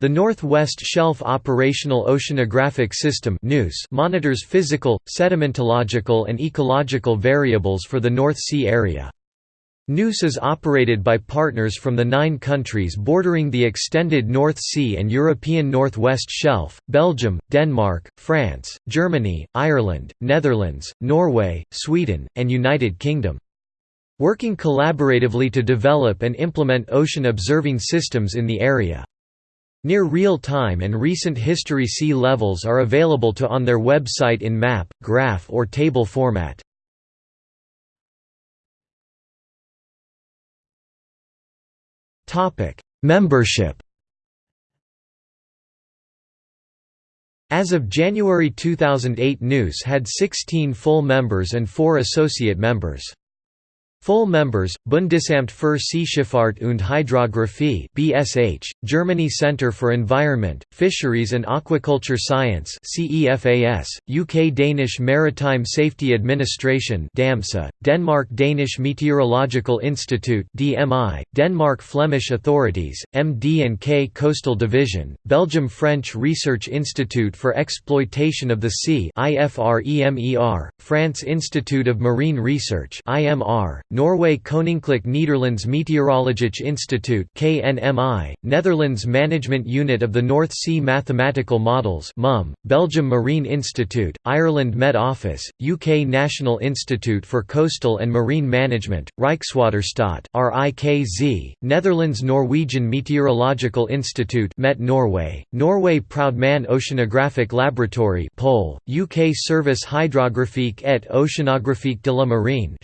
The Northwest Shelf Operational Oceanographic System monitors physical, sedimentological and ecological variables for the North Sea area. NOOS is operated by partners from the nine countries bordering the extended North Sea and European Northwest Shelf, Belgium, Denmark, France, Germany, Ireland, Netherlands, Norway, Sweden, and United Kingdom. Working collaboratively to develop and implement ocean observing systems in the area. Near real-time and recent history sea levels are available to on their website in map, graph or table format. Membership As of January 2008 NOOS had 16 full members and 4 associate members. Full members: Bundesamt für Seeschifffahrt und Hydrographie (BSH), Germany Centre for Environment, Fisheries and Aquaculture Science (CEFAS), UK Danish Maritime Safety Administration (DAMSA), Denmark Danish Meteorological Institute (DMI), Denmark Flemish Authorities, MD&K Coastal Division, Belgium French Research Institute for Exploitation of the Sea (IFREMER), France Institute of Marine Research (IMR), Norway Koninklijk Nederlands Meteorologisch Instituut KNMI, Netherlands Management Unit of the North Sea Mathematical Models MUM, Belgium Marine Institute, Ireland Met Office, UK National Institute for Coastal and Marine Management, Rijkswaterstaat RIKZ, Netherlands Norwegian Meteorological Institute Met Norway, Norway Proudman Oceanographic Laboratory Pole, UK Service Hydrographique et Oceanographique de la Marine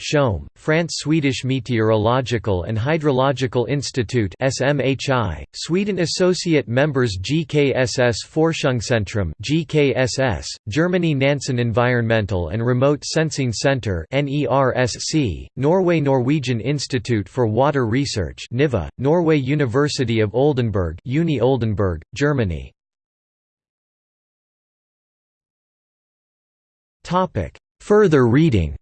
France Swedish Meteorological and Hydrological Institute SMHI, Sweden Associate Members GKSS Forschungszentrum GKSS, Germany Nansen Environmental and Remote Sensing Center NERSC, Norway Norwegian Institute for Water Research NIVA, Norway University of Oldenburg Uni Oldenburg, Germany. Further reading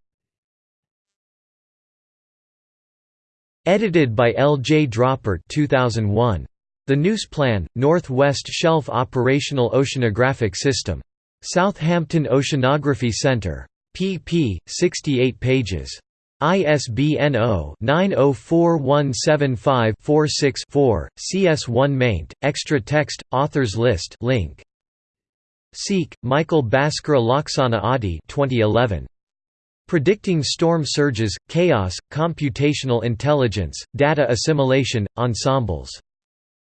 Edited by L. J. Droppert 2001. The NOOS Plan, Northwest Shelf Operational Oceanographic System. Southampton Oceanography Centre. pp. 68 pages. ISBN 0-904175-46-4, CS1 maint, extra text, authors list link. Siek, Michael Bhaskara Laksana Adi 2011. Predicting Storm Surges, Chaos, Computational Intelligence, Data Assimilation, Ensembles.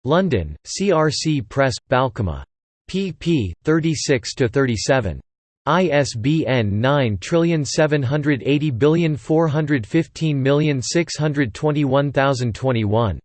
London, CRC Press, Balkema. pp. 36–37. ISBN 9780415621021.